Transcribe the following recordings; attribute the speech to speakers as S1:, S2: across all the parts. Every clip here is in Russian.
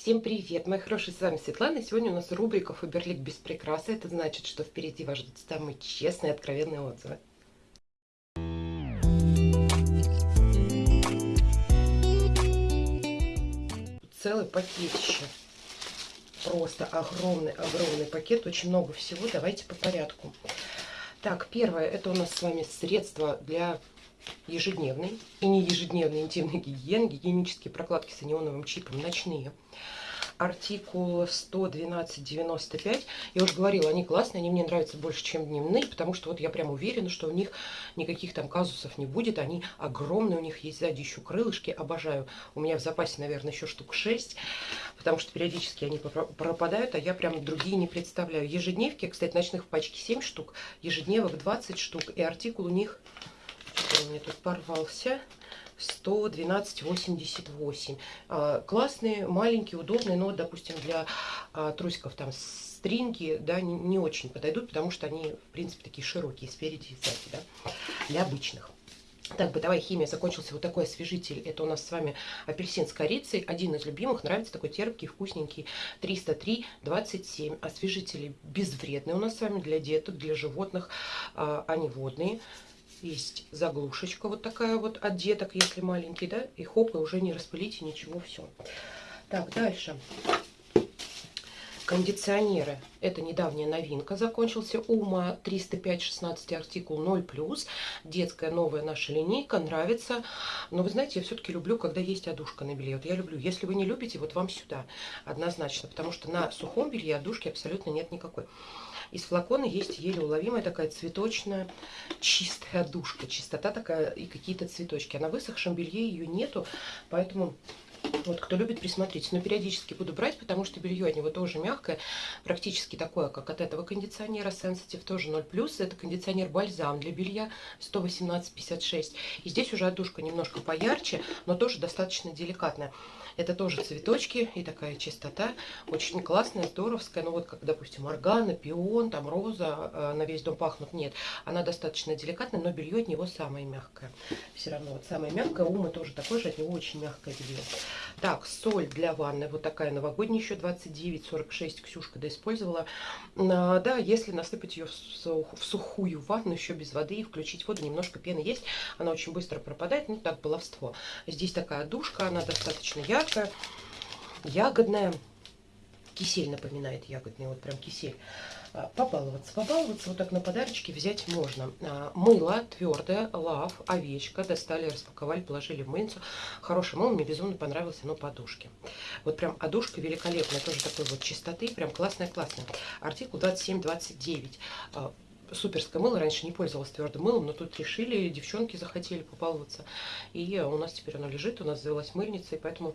S1: Всем привет, мои хорошие, с вами Светлана. Сегодня у нас рубрика Фаберлик без прикрасы. Это значит, что впереди вас ждут самые честные, откровенные отзывы. Целый пакетище. Просто огромный-огромный пакет, очень много всего. Давайте по порядку. Так, первое, это у нас с вами средство для ежедневной и не ежедневной интимной гигиены, гигиенические прокладки с анионовым чипом ночные. Артикул 112.95. Я уже говорила, они классные, они мне нравятся больше, чем дневные, потому что вот я прям уверена, что у них никаких там казусов не будет. Они огромные, у них есть сзади еще крылышки, обожаю. У меня в запасе, наверное, еще штук 6, потому что периодически они пропадают, а я прям другие не представляю. Ежедневки, кстати, ночных в пачке 7 штук, ежедневок 20 штук, и артикул у них у меня тут порвался. 112,88. А, классные, маленькие, удобные, но, допустим, для а, трусиков там стринги, да, не, не очень подойдут, потому что они, в принципе, такие широкие, спереди и сзади, да, для обычных. Так, бытовая химия, закончился вот такой освежитель. Это у нас с вами апельсин с корицей. Один из любимых, нравится такой терпкий, вкусненький. 303,27. Освежители безвредные у нас с вами для деток, для животных. А, они водные. Есть заглушечка вот такая вот от деток, если маленький, да, и хоп, и уже не распылите ничего, все. Так, дальше. Кондиционеры. Это недавняя новинка. Закончился УМА 305-16 артикул 0+. Детская новая наша линейка. Нравится. Но вы знаете, я все-таки люблю, когда есть одушка на белье. Вот я люблю. Если вы не любите, вот вам сюда. Однозначно. Потому что на сухом белье одушки абсолютно нет никакой. Из флакона есть еле уловимая такая цветочная чистая душка. Чистота такая и какие-то цветочки. А на высохшем белье ее нету, поэтому... Вот, кто любит, присмотрите. Но периодически буду брать, потому что белье от него тоже мягкое, практически такое, как от этого кондиционера Sensitive, тоже 0+. Это кондиционер бальзам для белья 118,56. И здесь уже отдушка немножко поярче, но тоже достаточно деликатная. Это тоже цветочки и такая чистота. Очень классная, здоровская. Ну вот как, допустим, органа, пион, там роза э, на весь дом пахнут. Нет, она достаточно деликатная, но белье от него самое мягкое. Все равно вот самое мягкое. Ума тоже такой же, от него очень мягкое белье. Так, соль для ванны. Вот такая новогодняя еще 29,46 Ксюшка доиспользовала. А, да, если насыпать ее в сухую ванну, еще без воды, и включить воду, немножко пены есть. Она очень быстро пропадает. Ну, так, баловство. Здесь такая душка, она достаточно яркая ягодная. Кисель напоминает ягодный, вот прям кисель. А, побаловаться, побаловаться, вот так на подарочки взять можно. А, мыло твердое, лав, овечка, достали, распаковали, положили в мыльницу. Хорошее мыло, мне безумно понравилось оно подушки. Вот прям одушка великолепная, тоже такой вот чистоты, прям классная-классная. Артикул 2729 суперское мыло. Раньше не пользовалась твердым мылом, но тут решили, девчонки захотели побаловаться. И у нас теперь оно лежит, у нас завелась мыльница, и поэтому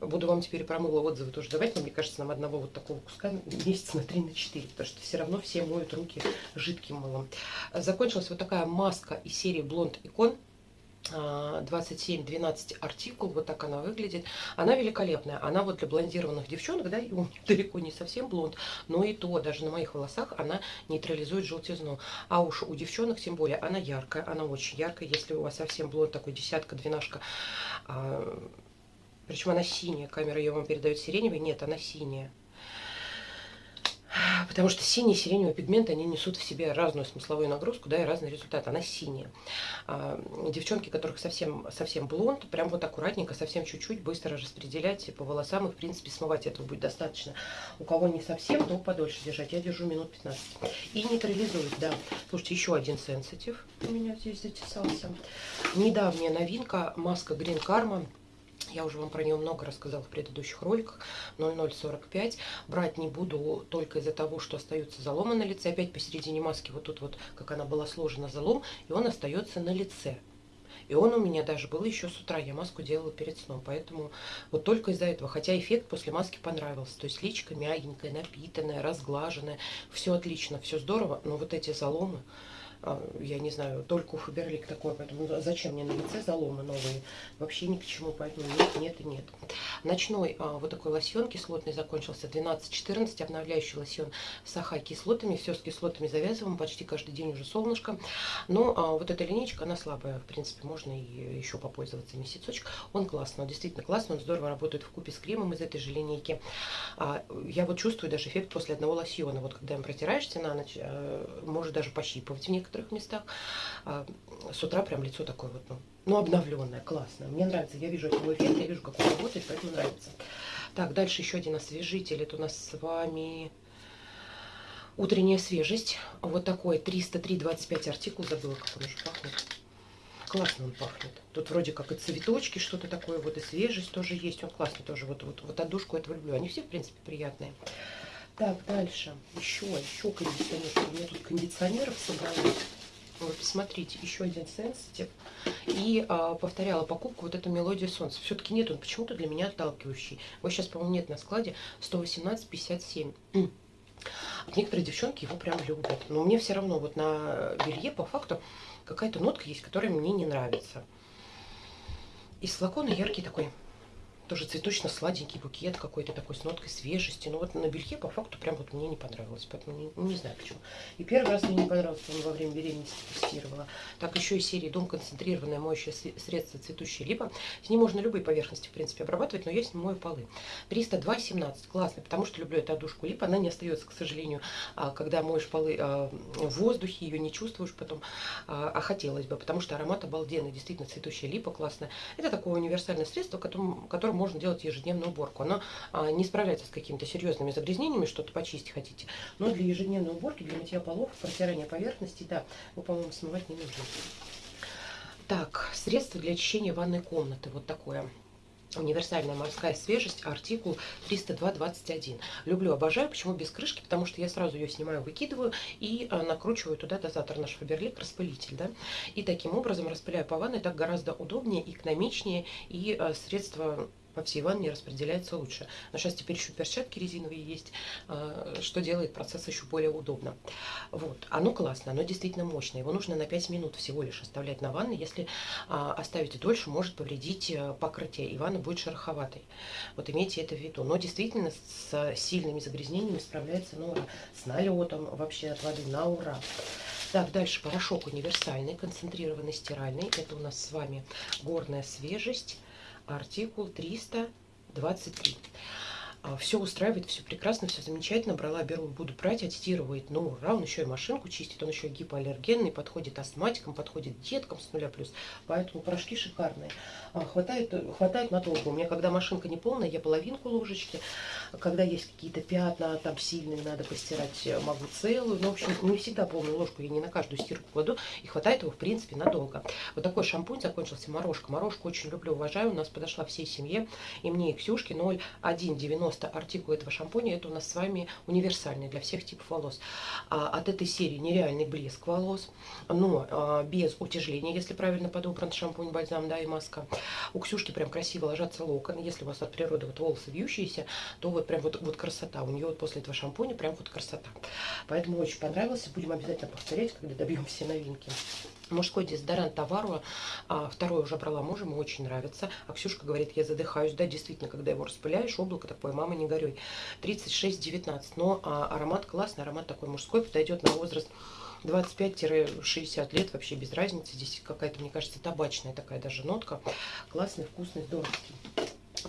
S1: буду вам теперь про мыло отзывы тоже давать. Но мне кажется, нам одного вот такого куска месяца на 3 на 4, потому что все равно все моют руки жидким мылом. Закончилась вот такая маска из серии Blond Icon 27-12 артикул, вот так она выглядит. Она великолепная, она вот для блондированных девчонок, да, и у далеко не совсем блонд, но и то, даже на моих волосах она нейтрализует желтизну. А уж у девчонок, тем более, она яркая, она очень яркая, если у вас совсем блонд такой десятка, двенашка, а, причем она синяя, камера ее вам передает сиреневый, нет, она синяя. Потому что синий и сиреневый пигмент, они несут в себе разную смысловую нагрузку, да, и разный результат. Она синяя. А, девчонки, которых совсем, совсем блонд, прям вот аккуратненько, совсем чуть-чуть, быстро распределять по волосам, и, в принципе, смывать этого будет достаточно. У кого не совсем, то подольше держать. Я держу минут 15. И нейтрализует, да. Слушайте, еще один сенситив у меня здесь затесался. Недавняя новинка, маска Green Karma я уже вам про нее много рассказала в предыдущих роликах. 0045. Брать не буду только из-за того, что остается залома на лице. Опять посередине маски вот тут вот, как она была сложена, залом. И он остается на лице. И он у меня даже был еще с утра. Я маску делала перед сном. Поэтому вот только из-за этого. Хотя эффект после маски понравился. То есть личка мягенькая, напитанная, разглаженная. Все отлично, все здорово. Но вот эти заломы я не знаю, только у Фаберлик такое, поэтому зачем мне на лице заломы новые? Вообще ни к чему, поэтому нет, нет и нет. Ночной а, вот такой лосьон кислотный закончился, 12-14, обновляющий лосьон с аха-кислотами, все с кислотами завязываем, почти каждый день уже солнышко. Но а, вот эта линейка, она слабая, в принципе, можно и еще попользоваться месяцочек. Он классный, он действительно классный, он здорово работает в купе с кремом из этой же линейки. А, я вот чувствую даже эффект после одного лосьона, вот когда им протираешься на ночь, а, может даже пощипывать в некоторых местах. А, с утра прям лицо такое вот, ну, ну обновленное, классное. Мне нравится, я вижу от него эффект, я вижу, как он работает, поэтому нравится. Так, дальше еще один освежитель, это у нас с вами утренняя свежесть. Вот такой 303,25 артикул, забыла, как он уже пахнет. Классно он пахнет. Тут вроде как и цветочки, что-то такое, вот и свежесть тоже есть. Он классный тоже. Вот, вот, вот отдушку этого люблю. Они все, в принципе, приятные. Так, дальше. Еще, еще кондиционер. У меня тут кондиционеров собралось. Вот, посмотрите, еще один сенситив. И а, повторяла покупку вот эту мелодию солнца. Все-таки нет, он почему-то для меня отталкивающий. Вот сейчас, по-моему, нет на складе 118,57. Некоторые девчонки его прям любят. Но мне все равно вот на белье по факту какая-то нотка есть, которая мне не нравится. Из флакона яркий такой тоже цветочно-сладенький букет какой-то такой с ноткой свежести. Но вот на белье по факту прям вот мне не понравилось. Поэтому не, не знаю почему. И первый раз мне не понравилось, он во время беременности тестировала. Так, еще из серии Дом концентрированное моющее средство цветущая липа. С ним можно любые поверхности, в принципе, обрабатывать, но я с ним мою полы. 302,17. Классно, потому что люблю эту одушку липа. Она не остается, к сожалению, а, когда моешь полы а, в воздухе, ее не чувствуешь потом. А, а хотелось бы, потому что аромат обалденный. Действительно, цветущая липа классная. Это такое универсальное средство, которым можно делать ежедневную уборку. Оно а, не справляется с какими-то серьезными загрязнениями, что-то почистить хотите. Но для ежедневной уборки, для мытья полов, протирания поверхности, да, вы, по-моему, смывать не нужно. Так, средство для очищения ванной комнаты. Вот такое. Универсальная морская свежесть, артикул 302.21. Люблю, обожаю. Почему без крышки? Потому что я сразу ее снимаю, выкидываю и а, накручиваю туда дозатор наш Фаберлик, распылитель. Да? И таким образом распыляю по ванной. Так гораздо удобнее, экономичнее и а, средство по всей ванне распределяется лучше. Но сейчас теперь еще перчатки резиновые есть, а, что делает процесс еще более удобно. Вот. Оно классно, оно действительно мощное. Его нужно на 5 минут всего лишь оставлять на ванной. Если а, оставите дольше, может повредить э, покрытие, и ванна будет шероховатой. Вот имейте это в виду. Но действительно с сильными загрязнениями справляется на ура. С налетом вообще от воды на ура. Так, дальше порошок универсальный, концентрированный стиральный. Это у нас с вами горная свежесть артикул 323. А, все устраивает, все прекрасно, все замечательно. Брала, беру, буду брать, аттестировать. Ну, ура, он еще и машинку чистит, он еще и гипоаллергенный, подходит астматикам, подходит деткам с нуля плюс. Поэтому порошки шикарные. А, хватает, хватает надолго. У меня, когда машинка не полная, я половинку ложечки. Когда есть какие-то пятна, там сильные, надо постирать, могу целую. Но, в общем, не всегда полную ложку, я не на каждую стирку кладу. И хватает его, в принципе, надолго. Вот такой шампунь закончился, морожка. Морожку очень люблю, уважаю. У нас подошла всей семье. И мне, и Ксюшке 0,190 просто артикул этого шампуня, это у нас с вами универсальный для всех типов волос. А, от этой серии нереальный блеск волос, но а, без утяжеления, если правильно подобран шампунь, бальзам, да, и маска. У Ксюшки прям красиво ложатся локоны. Если у вас от природы вот волосы вьющиеся, то вот прям вот, вот красота. У нее вот после этого шампуня прям вот красота. Поэтому очень понравился. Будем обязательно повторять, когда добьем все новинки. Мужской дезодорант Товару, а, второй уже брала мужа, ему очень нравится. А Ксюшка говорит, я задыхаюсь. Да, действительно, когда его распыляешь, облако такое, мама, не горюй. 36-19, но а, аромат классный, аромат такой мужской, подойдет на возраст 25-60 лет, вообще без разницы. Здесь какая-то, мне кажется, табачная такая даже нотка. Классный, вкусный, здоровский.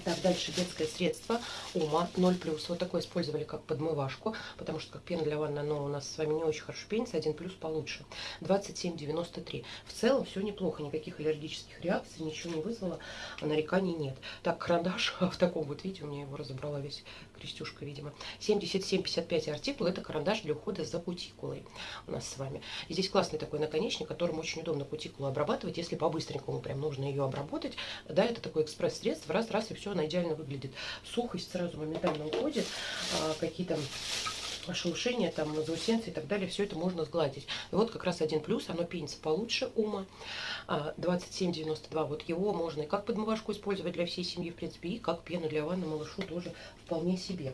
S1: Так, дальше детское средство Ума 0+. Вот такое использовали как подмывашку, потому что как пена для ванны, оно у нас с вами не очень хорошо пенится, 1 плюс получше. 27,93. В целом все неплохо, никаких аллергических реакций, ничего не вызвало, нареканий нет. Так, карандаш в таком вот виде, у меня его разобрала весь крестюшка, видимо. 77,55 артикул, это карандаш для ухода за кутикулой у нас с вами. И здесь классный такой наконечник, которым очень удобно кутикулу обрабатывать, если по-быстренькому прям нужно ее обработать. Да, это такой экспресс-средство, раз-раз и все, она идеально выглядит. Сухость сразу моментально уходит, а, какие-то шелушение, там, заусенцы и так далее, все это можно сгладить. И вот как раз один плюс, оно пенится получше ума. 27,92, вот его можно и как подмывашку использовать для всей семьи, в принципе, и как пену для ванны малышу тоже вполне себе.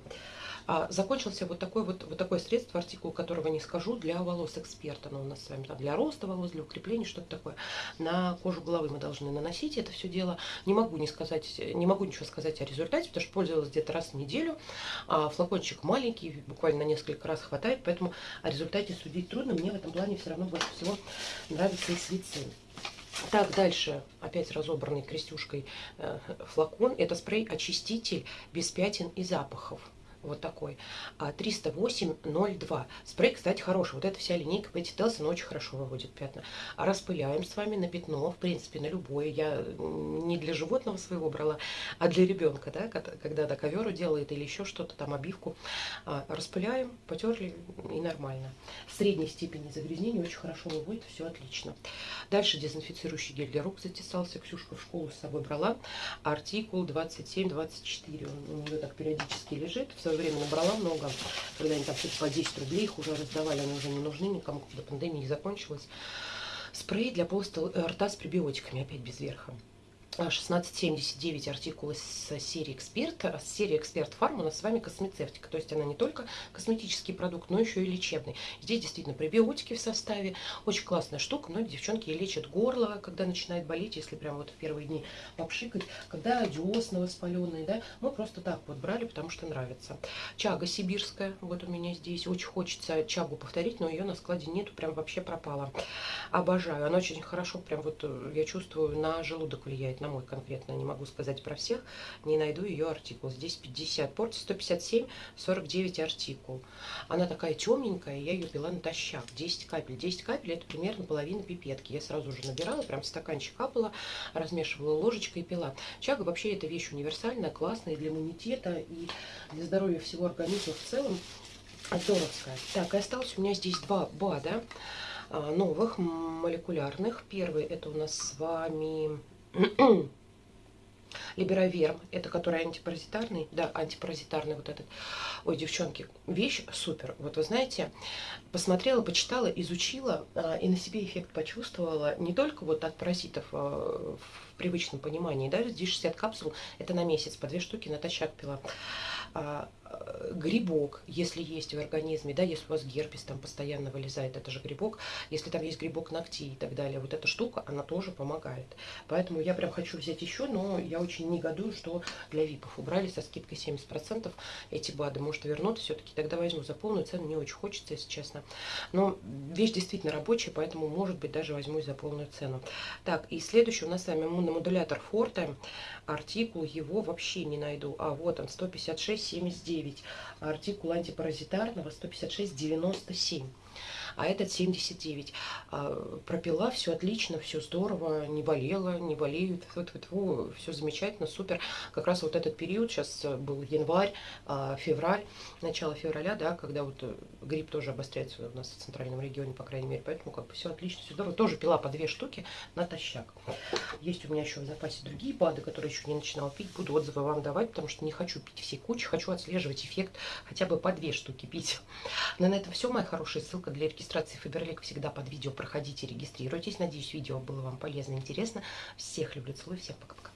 S1: А, закончился вот такой вот, вот такое средство, артикул которого не скажу, для волос эксперта. Но у нас с вами там для роста волос, для укрепления, что-то такое. На кожу головы мы должны наносить это все дело. Не могу не сказать, не могу ничего сказать о результате, потому что пользовалась где-то раз в неделю. А флакончик маленький, буквально на несколько раз хватает, поэтому о результате судить трудно. Мне в этом плане все равно больше всего нравится и свицин. Так, дальше опять разобранный крестюшкой э, флакон. Это спрей-очиститель без пятен и запахов вот такой, 308,02. А, Спрей, кстати, хороший. Вот эта вся линейка Пэти Телсон очень хорошо выводит пятна. А распыляем с вами на пятно, в принципе, на любое. Я не для животного своего брала, а для ребенка, да, когда на коверу делает или еще что-то, там обивку. А, распыляем, потерли и нормально. Средней степени загрязнения очень хорошо выводит, все отлично. Дальше дезинфицирующий гель для рук затесался. Ксюшка в школу с собой брала. Артикул 27-24. Он у нее так периодически лежит. В свое время набрала много, когда они там что-то по 10 рублей их уже раздавали, они уже не нужны никому, когда пандемия закончилась. Спрей для полоста рта с пребиотиками, опять без верха. 1679 артикулы с серии Эксперт. Серии Эксперт Фарм у нас с вами космецевтика. То есть она не только косметический продукт, но еще и лечебный. Здесь действительно пребиотики в составе. Очень классная штука. Многие девчонки лечат горло, когда начинает болеть, если прям вот в первые дни попшикать. Когда десна воспаленные, да. Мы просто так вот брали, потому что нравится. Чага сибирская. Вот у меня здесь. Очень хочется чагу повторить, но ее на складе нету. Прям вообще пропала. Обожаю. Она очень хорошо, прям вот э, я чувствую, на желудок влияет на мой конкретно, не могу сказать про всех, не найду ее артикул. Здесь 50 порций, 157, 49 артикул. Она такая темненькая, я ее пила натощак, 10 капель. 10 капель это примерно половина пипетки. Я сразу же набирала, прям стаканчик капала, размешивала ложечкой и пила. Чага вообще это вещь универсальная, классная для иммунитета и для здоровья всего организма в целом. Здоровская. Так, и осталось у меня здесь два БАДа а, новых молекулярных. Первый это у нас с вами Либероверм, это который антипаразитарный, да, антипаразитарный вот этот. Ой, девчонки, вещь супер. Вот вы знаете, посмотрела, почитала, изучила а, и на себе эффект почувствовала не только вот от паразитов а, в привычном понимании, да, здесь 60 капсул, это на месяц, по две штуки натощак пила. А, грибок, если есть в организме, да, если у вас герпес там постоянно вылезает, это же грибок, если там есть грибок ногтей и так далее, вот эта штука, она тоже помогает. Поэтому я прям хочу взять еще, но я очень негодую, что для випов убрали со скидкой 70% эти БАДы. Может вернуться все-таки, тогда возьму за полную цену, не очень хочется, если честно. Но вещь действительно рабочая, поэтому, может быть, даже возьму за полную цену. Так, и следующий у нас с вами иммуномодулятор Форте. Артикул его вообще не найду. А вот он, 156,79 артикул антипаразитарного 156,97 а этот 79. А, пропила, все отлично, все здорово, не болела, не болеют, вот, вот, все замечательно, супер. Как раз вот этот период, сейчас был январь, а, февраль, начало февраля, да, когда вот э, грипп тоже обостряется у нас в центральном регионе, по крайней мере, поэтому как бы все отлично, все здорово. Тоже пила по две штуки натощак. Есть у меня еще в запасе другие БАДы, которые еще не начинала пить, буду отзывы вам давать, потому что не хочу пить все кучи, хочу отслеживать эффект хотя бы по две штуки пить. Но на этом все, моя хорошая ссылка для регистрации Фаберлик всегда под видео. Проходите, регистрируйтесь. Надеюсь, видео было вам полезно интересно. Всех люблю, целую, всех пока-пока.